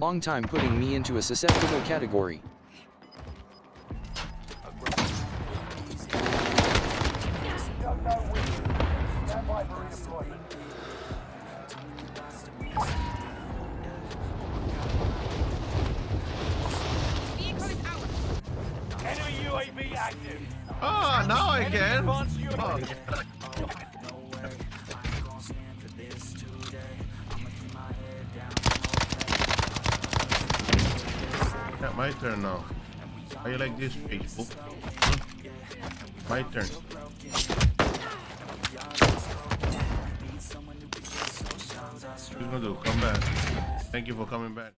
Long time putting me into a susceptible category. Oh, now I can. Yeah, my turn now. How you like this? Hmm? My turn. What you gonna do? Come back. Thank you for coming back.